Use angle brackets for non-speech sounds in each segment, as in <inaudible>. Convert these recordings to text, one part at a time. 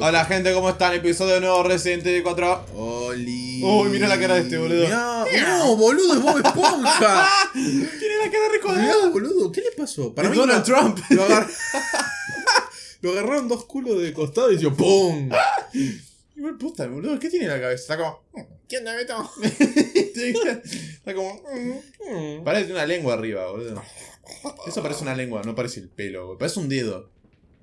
Hola gente, ¿cómo están? Episodio nuevo Resident Evil 4. Oli. Uy, mira la cara de este, boludo. Mirá, no, boludo, es Bob Esponja. <laughs> Tiene la cara recordada. Mirá, boludo, ¿qué le pasó? Es mí Donald no- Trump. Lo, agar- <laughs> <laughs> lo agarraron dos culos de costado y hizo ¡pum! Igual puta, boludo, ¿qué tiene en la cabeza? Está como. ¿Qué onda, Beto? Está como. Parece una lengua arriba, boludo. Eso parece una lengua, no parece el pelo, boludo. Parece un dedo.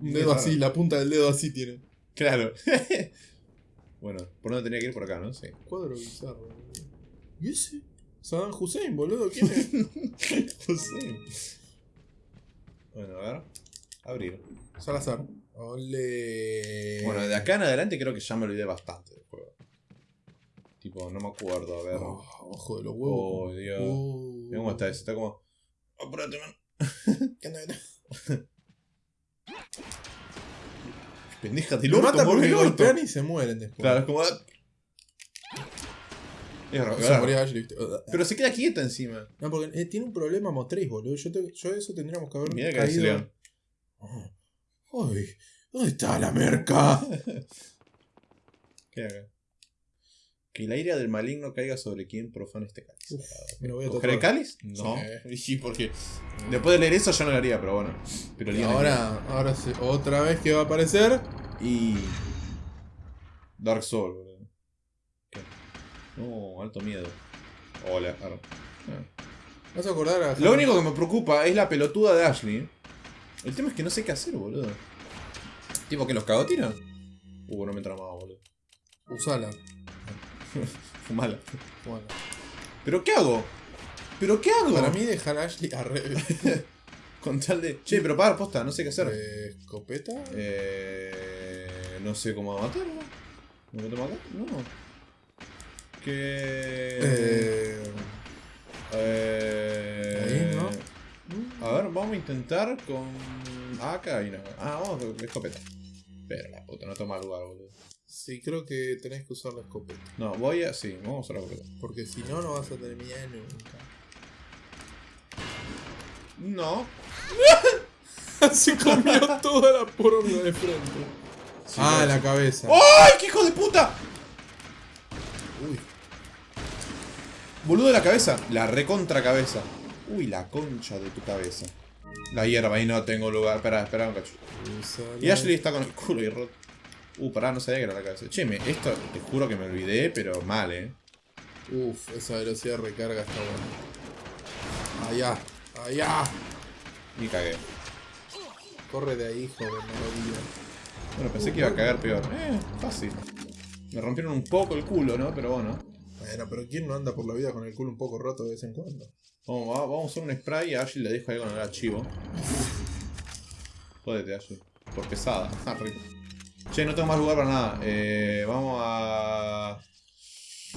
Un dedo así, la punta del dedo así tiene. Claro. <laughs> bueno, por dónde tenía que ir por acá, ¿no? Sí. Cuadro bizarro. ¿Y ese? Saddam Hussein, boludo, ¿quién es? <laughs> Sé. Bueno, a ver. Abrir. Salazar. Ole. Bueno, de acá en adelante creo que ya me olvidé bastante del juego. Tipo, no me acuerdo, a ver. Oh, ojo de los huevos. Oh, Dios. Oh. Mira cómo está eso, está como. Apúrate, man. <laughs> ¿Qué onda, Beto? Pendeja, te Lo mata porque golpean y se mueren después. Claro, es como. ah. Raro, Se moría Ashley, ¿viste? Pero se queda quieta encima. No, porque eh, tiene un problema motriz, boludo. Yo, te- yo eso tendríamos que haber Mira que caído. Oh. Ay, ¿dónde está la merca? <laughs> ¿Qué acá? Que el aire del maligno caiga sobre quien profane este cáliz. Uf, me lo voy a ¿Coger el cáliz? No. Sí. <laughs> Sí, porque después de leer eso yo no lo haría, pero bueno. Pero Y ahora, ahora sí, otra vez que va a aparecer. Y. Dark Soul, boludo. ¿Qué? No, alto miedo. Hola, arre. Ah. ¿Vas a acordar a Lo único que me preocupa es la pelotuda de Ashley. El tema es que no sé qué hacer, boludo. Tipo que los cago tira. Uh, no me entra más, boludo. Usala. <laughs> Fumala. Bueno. ¿Pero qué hago? ¿pero qué hago? Para mí dejar a Ashley a <laughs> Con tal de. Che, pero para, posta, no sé qué hacer. eh, escopeta. Eh, no sé cómo matarlo. ¿No me matar? No. Que. Eh, Eh, Ahí, ¿no? A ver, vamos a intentar con. Ah, acá hay una. Ah, vamos con escopeta. Pero la puta, no toma lugar, boludo. Sí, creo que tenés que usar la escopeta. No, voy a. Sí, vamos a usar la escopeta. Porque si no, no vas a terminar nunca. No. <laughs> Se comió toda la poronga de frente. Sí, ah, no, la sí. cabeza. ¡Ay, qué hijo de puta! Uy. Boludo de la cabeza. La recontra cabeza. Uy, la concha de tu cabeza. La hierba, ahí no tengo lugar. Espera, espera un cacho. Y Ashley está con el culo y roto. Uh, pará, no sabía que era la cabeza. Che, me, esto te juro que me olvidé, pero mal, eh. Uf, esa velocidad de recarga está buena. Allá, allá. Y cagué. Corre de ahí, no lo digas. Bueno, pensé que iba a cagar peor. Eh, fácil. Me rompieron un poco el culo, ¿no? Pero bueno. Bueno, pero ¿quién no anda por la vida con el culo un poco roto de vez en cuando? Vamos, va- vamos a usar un spray y a Ashley le dejo ahí con el archivo. <laughs> Jódete, Ashley. Por pesada. Ah, rico. Che, no tengo más lugar para nada. Eh, vamos a...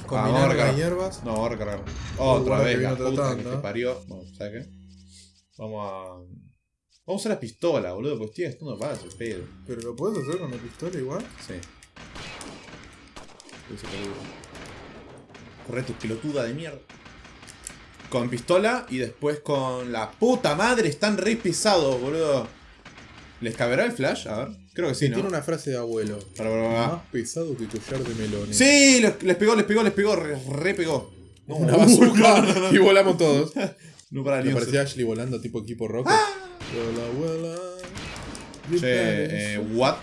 Combinar las hierbas. No, vamos a recargar. Otra guarda vez, la puta que te parió. Bueno, ¿sabes qué? Vamos a... Vamos a usar la pistola, boludo, porque estoy gastando balas, el pedo. Pero lo puedes hacer con la pistola igual. Sí. Peligro. Correte, pelotuda de mierda. Con pistola y después con la puta madre. Están re pesados, boludo. ¿Les caberá el flash? A ver. Creo que sí, ¿no? Tiene una frase de abuelo. Para, para, para. Más pesado que collar de melones. Sí, les, les pegó, les pegó, les pegó. Re, re pegó. No, Una uh, bazooka. <laughs> no, no, no. Y volamos todos. <laughs> No para ni Me parecía Ashley volando tipo equipo. Vuela, vuela. Che, eh, what?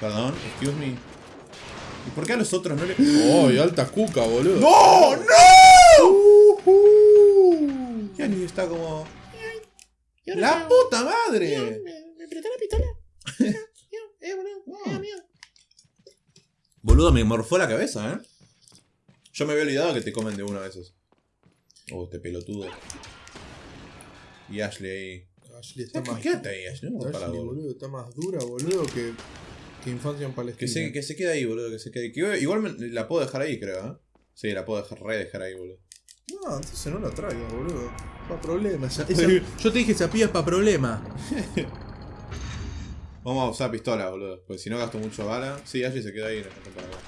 Perdón, excuse me. ¿Y por qué a los otros no le.? <gasps> ¡Oh, y alta cuca, boludo! ¡No! ¡No! Y Annie está como. ¡La puta madre! ¿Me prestó la pistola? <laughs> Eh, boludo. mío. Boludo, me morfó la cabeza, ¿eh? Yo me había olvidado que te comen de una a veces. Oh, este pelotudo. Y Ashley ahí. Ashley está más. Quédate ahí, Ashley. No Ashley, boludo. boludo, está más dura, boludo, que, que infancia en Palestina. Que se, que se quede ahí, boludo. Que se quede. que igual me- la puedo dejar ahí, creo, ¿eh? Sí, la puedo dejar, re dejar ahí, boludo. No, entonces no la traigas, boludo. Pa' problemas. <laughs> Esa- yo te dije, esa pilla es pa' problema. <laughs> Vamos a usar pistola, boludo. Porque si no gasto mucho bala. Sí, Ashley se queda ahí en el para acá.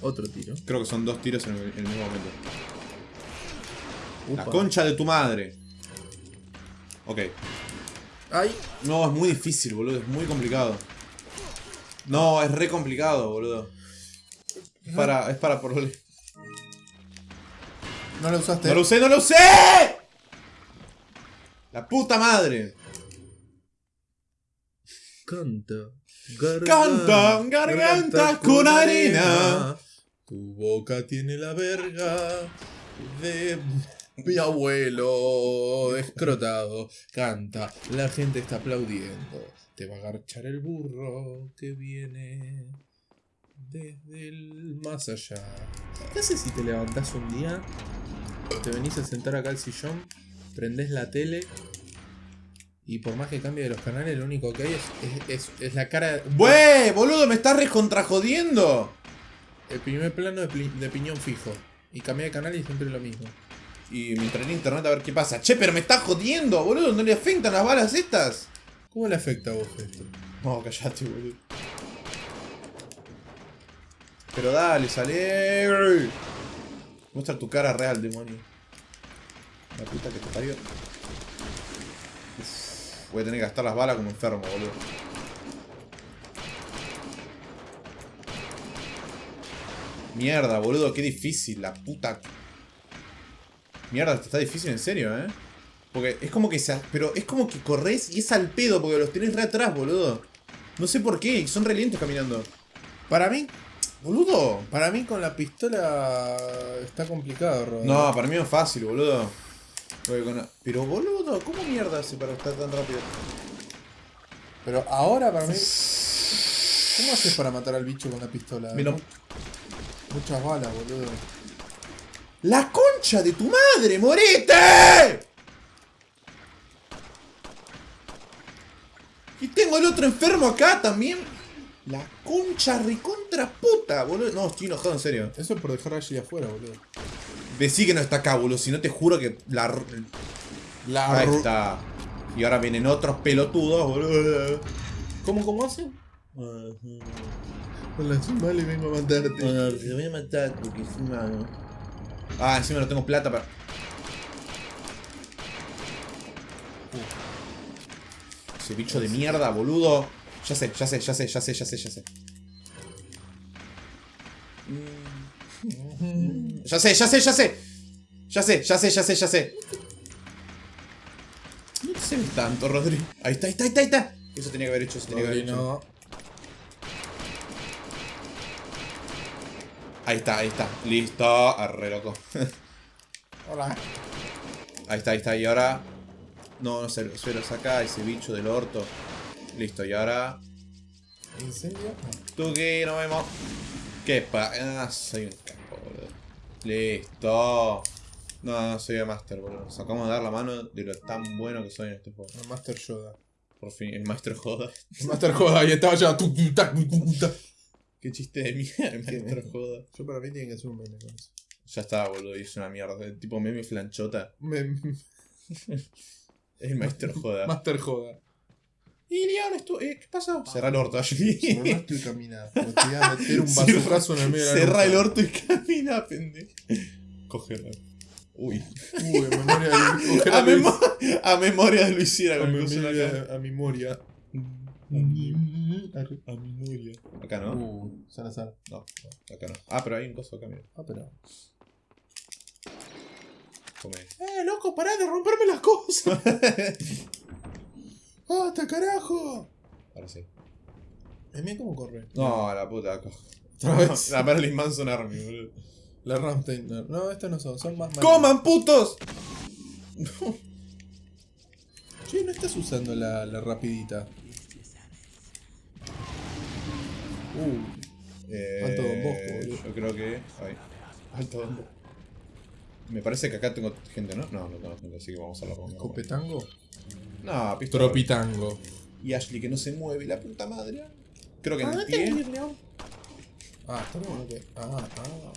Otro tiro. Creo que son dos tiros en el, en el mismo momento. La concha de tu madre. Ok. Ay, No, es muy difícil, boludo. Es muy complicado. No, es re complicado, boludo. Es para, es para por... No no lo usaste. lo usé, no lo usé. La puta madre. Canta. Canta, garganta con arena. Tu boca tiene la verga de mi <laughs> abuelo escrotado. Canta, la gente está aplaudiendo. Te va a agarchar el burro que viene desde el más allá. ¿Qué haces si te levantás un día? Te venís a sentar acá al sillón, prendés la tele y por más que cambie de los canales, lo único que hay es, es, es- es la cara. ¡Bue! Boludo, me estás recontrajodiendo. El primer plano de, de piñón fijo. Y cambié de canal y siempre lo mismo. Y me entré en internet a ver qué pasa. Che, pero me estás jodiendo, boludo. ¿No le afectan las balas estas? ¿Cómo le afecta a vos esto? No, callate, boludo. Pero dale, sale. Muestra tu cara real, demonio. La puta que te parió. Voy a tener que gastar las balas como enfermo, boludo. Mierda, boludo, qué difícil, la puta. Mierda, está difícil en serio, eh. Porque es como que se. Pero es como que corres y es al pedo porque los tenés re atrás, boludo. No sé por qué, son re lentos caminando. Para mí, Boludo. para mí con la pistola está complicado. No, para mí es fácil, boludo. Con- Pero boludo, ¿cómo mierda hace para estar tan rápido? Pero ahora para mí. ¿Cómo haces para matar al bicho con la pistola? Lo- Mu- Muchas balas, boludo. ¡La concha de tu madre, morete! Y tengo el otro enfermo acá también. La concha recontra puta, boludo. No, estoy enojado en serio. Eso es por dejar a Ashley afuera, boludo. Decí que no está acá, boludo. Si no te juro que la. La Ahí está. Y ahora vienen otros pelotudos, boludo. ¿Cómo, cómo hacen? Con la le vengo a matarte. te voy a matar porque es humano. Ah, encima no tengo plata para. Ese bicho de mierda, boludo. Ya sé, ya sé, ya sé, ya sé, ya sé, ya sé. Ya sé, ya sé, ya sé. Ya sé, ya sé, ya sé, ya sé. No te ve tanto, Rodri. Ahí está, ahí está, ahí está, ahí está. Eso tenía que haber hecho, eso tenía que haber hecho. no. Ahí está, ahí está. Listo. Arre, loco. Hola. Ahí está, ahí está. Y ahora. No, no se, se lo saca ese bicho del orto. Listo, y ahora. ¿Incendio? No. Tú que nos vemos. ¿Qué pa? Ah, soy un capo, boludo. Listo. No, no soy el master, boludo. Nos acabamos de dar la mano de lo tan bueno que soy en este juego. El Master Yoda. Por fin, el maestro joda. El Master Yoda, ahí estaba ya. Qué chiste de mierda, el maestro joda. Yo para mí tiene que ser un meme con eso. Ya está, boludo, y es una mierda. El tipo meme flanchota. Mem- <laughs> Es el maestro joda. Master Joda. Y Leon, esto, eh, ¿qué pasó? Cerra el orto, Ashley. Cerraste y camina. Te voy a meter un <laughs> bazucazo en el medio de la Cerra el orto y camina, pendejo. Cógelo. Uy. Uy, <laughs> a memoria de Luis. A, a memoria de Luis Sierra A memoria. A memoria. A memoria. Acá no. Uh, Salazar. No, no, acá no. Ah, pero hay un coso acá, mira. Ah, pero. Come. ¡Eh, loco, pará de romperme las cosas! <laughs> ¡Hasta carajo! Ahora sí. Eh, mira cómo corre. No, la puta. acá. Otra vez. <laughs> La Marilyn Manson Army, boludo. La Ramstein. No, no, estas no son, son más malas. ¡Coman, putos! Che, no estás usando la, la rapidita. Uh, Eh, Alto Don Bosco, boludo. Yo creo que. Ay. Alto Don Bosco. Me parece que acá tengo gente, ¿no? No, no tengo gente, así que vamos a hablar con ¿Copetango? No, pistola. Tropitango. Y Ashley que no se mueve, la puta madre. Creo que en el pie. Ah, está bueno que. Ah, ah.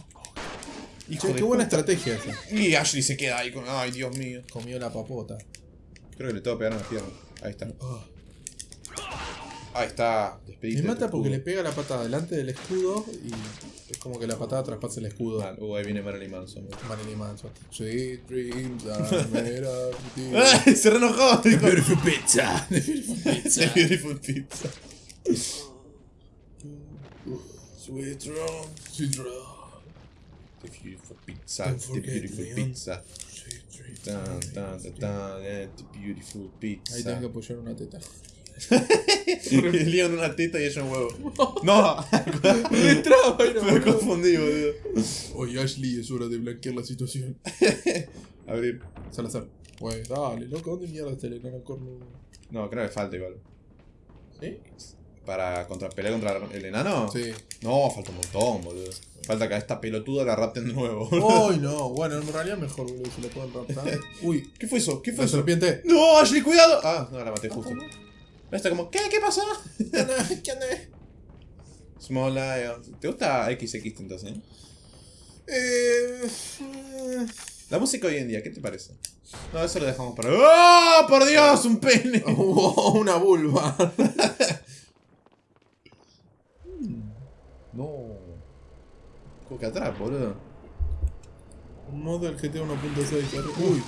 Hijo Che, de qué buena puta. estrategia esa. Y Ashley se queda ahí con. Ay, Dios mío. Comió la papota. Creo que le tengo que pegar en la pierna. Ahí está. Ah. Ahí está. Me Despedite. mata porque le pega la patada delante del escudo y es como que la patada traspasa el escudo. Uh, ahí viene Marilyn Manson. Marilyn Manson. Sweet dreams are <laughs> made of. ¡Ay! Se reenojó. dijo. Beautiful pizza. <laughs> The beautiful The pizza. beautiful pizza. Sweet dreams. Sweet dreams. The beautiful pizza. Don't The beautiful me pizza. Tan, tan, tan, tan, eh, The beautiful Ahí pizza. tenés que apoyar una teta. <laughs> Leon una teta y ella un huevo. <laughs> No, Me traba, me confundí, boludo. Oye, Ashley, es hora de blanquear la situación. <laughs> Abrir. Salazar. Pues dale, loco, ¿dónde mierda está el enano corno? No, creo que falta igual. ¿Sí? Para contra, pelear contra el enano. Sí. No, falta un montón, boludo. Falta que a esta pelotuda la rapten de nuevo. Uy, no. Bueno, en realidad mejor, boludo, si lo pueden raptar. Uy, ¿Qué fue eso? ¿Qué fue la eso? serpiente. ¡No, Ashley, cuidado! Ah, no, la maté justo. Está como, ¿qué? ¿Qué pasó? <laughs> ¿Qué onda? Small Lion. ¿Te gusta XX entonces? eh? La música hoy en día, ¿qué te parece? No, eso lo dejamos para. ¡Oh, por Dios! ¡Un pene! <laughs> Oh, una vulva. <laughs> No. Coca atrás, boludo. Un modo del GTA 1.6. Uy,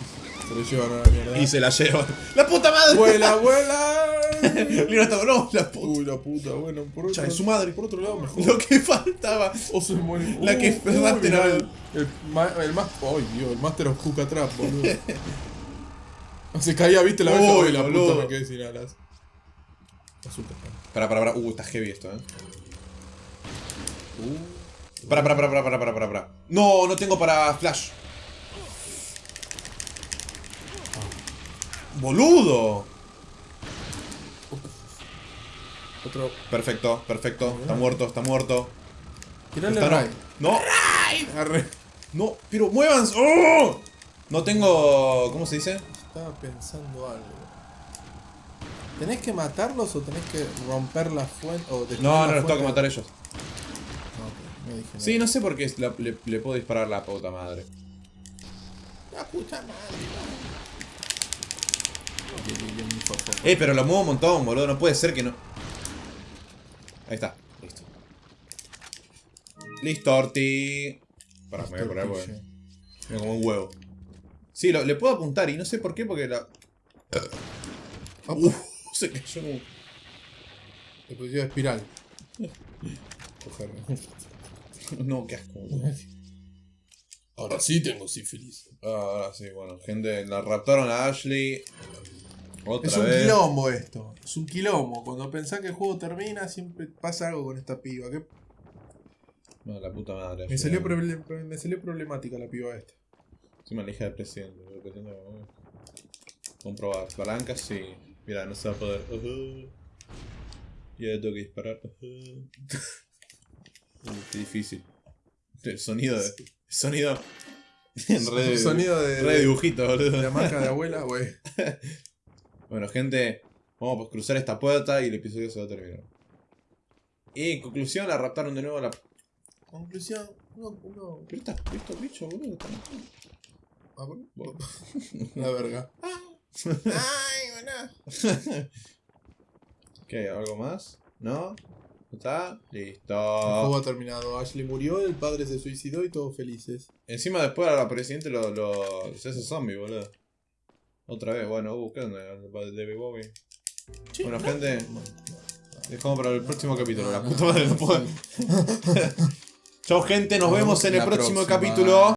se lo llevan a la mierda. Y se la llevan. ¡La puta madre! ¡Vuela, vuela! <laughs> Está no, la puta. Uy, la puta, bueno, por otro, Cha, es su madre. por otro lado mejor. Lo que faltaba. O se muere. La que mirá, era el, el, más. Ay, Dios, el Master of Hook Trap, boludo. <laughs> Se caía, viste la vez. Uy, Uy, la boludo. puta me quedé sin alas. Azúcar. Para, para, para. Uh, está heavy esto, eh. Uh, Para, para, para, para, para, para, para, para. No, no tengo para flash. ¡Boludo! Otro. Perfecto, perfecto. Está muerto, está muerto. Tirale Está Ray. no. ¡No! Arre. No, pero muévanse. ¡Oh! No tengo. ¿Cómo se dice? Estaba pensando algo. ¿Tenés que matarlos o tenés que romper la fuente? O No, la no los tengo que matar ellos. Ok, me dije Sí, no sé por qué la- le, le puedo disparar la puta madre. La puta madre. Eh, pero lo muevo un montón, boludo. No puede ser que no. Ahí está. Listo. Listo, Orti. Pará, me voy a poner porque. Mira, como un huevo. Sí, lo- le puedo apuntar y no sé por qué, porque la. Ah, <laughs> se cayó como. Le pusieron espiral. Coger. <laughs> No, qué asco. Ahora sí tengo sífilis. Ah, ahora sí, bueno, gente, la raptaron a Ashley. Otra Es un vez. quilombo esto. Es un quilombo. Cuando pensás que el juego termina, siempre pasa algo con esta piba. que No, la puta madre. Me salió, proble- me salió problemática la piba esta. Encima la hija del presidente. boludo, que tengo- Comprobar. Palancas, sí. Mira, no se va a poder. Ya le tengo que disparar. <laughs> Qué difícil. El sonido de. El sonido. En Sonido de, Re dibujito, de boludo. la marca de abuela, <laughs> güey. Bueno, gente, vamos a cruzar esta puerta y el episodio se va a terminar. Y en conclusión, la raptaron de nuevo a la. Conclusión. No, no. ¿Pero está listo, bicho, boludo? Está listo. A ver. Bueno. <laughs> La verga. <laughs> Ay, bueno. <laughs> ¿Qué? ¿Algo más? ¿No? ¿Está? El Listo. juego ha terminado. Ashley murió, el padre se suicidó y todos felices. Encima después a la presidente lo, lo se hace zombie, boludo. Otra vez, bueno, uh, ¿qué onda? El David Bowie. Bueno, gente, dejamos para el próximo capítulo. La puta madre no puedo. <laughs> Chau, gente, nos vemos en el próximo próxima. capítulo.